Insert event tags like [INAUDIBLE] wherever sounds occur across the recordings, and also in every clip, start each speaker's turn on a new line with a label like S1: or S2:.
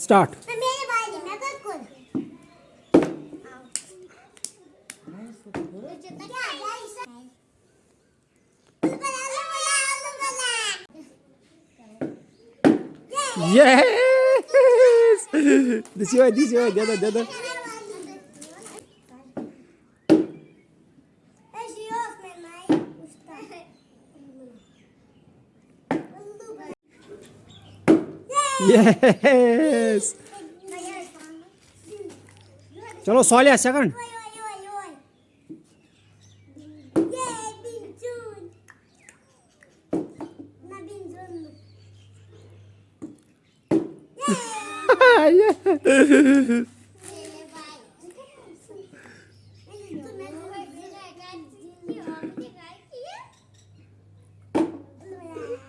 S1: Start
S2: मेरे भाई मैं कर कर
S1: yes [LAUGHS] this way this way दे दो दे दो यस चलो सोलिया सेकंड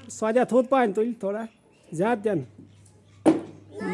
S1: स्वादिया थोत पाइन तुल थोड़ा ज्यादा देन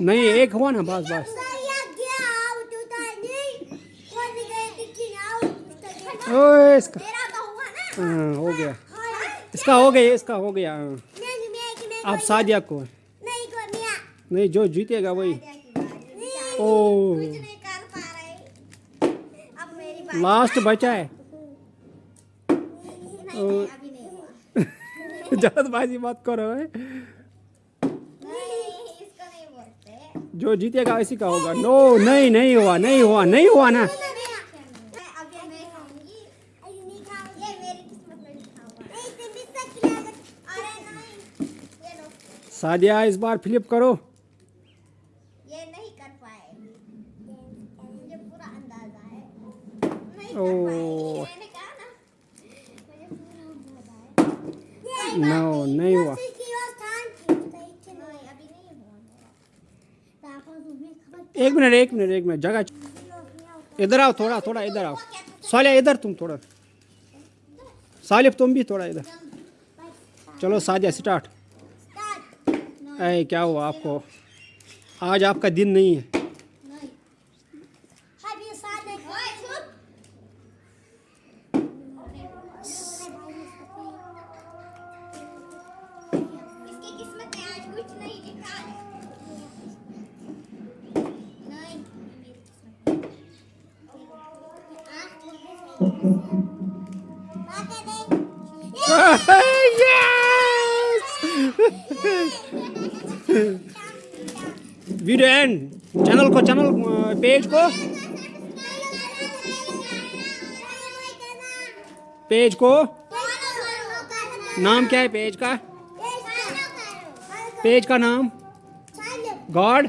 S1: नहीं एक हुआ ना बस बस। इसका। हाँ हो गया। इसका हो गया इसका हो गया आप अब सादिया को। नहीं जो जीतेगा वही। ओ। लास्ट बचा है। जल्दबाजी मत करो है। जो जीतेगा इसी का होगा। नो नहीं नहीं हुआ नहीं हुआ नहीं हुआ ना। सादिया इस बार फ्लिप करो।
S2: ये नहीं कर पाए। मुझे पूरा अंदाज़ा है।
S1: ओ।
S2: ना
S1: नो नहीं हुआ।
S2: नहीं नहीं हुआ
S1: एक मिनट एक मिनट एक मिनट जगह इधर आओ थोड़ा थोड़ा इधर आओ। सालिया इधर तुम थोड़ा। सालिफ तुम भी थोड़ा इधर। चलो सादिया स्टार्ट। अरे क्या हुआ आपको? आज आपका दिन नहीं है। वीडियो एंड चैनल को चैनल पेज को पेज को नाम क्या है पेज का पेज का नाम गॉड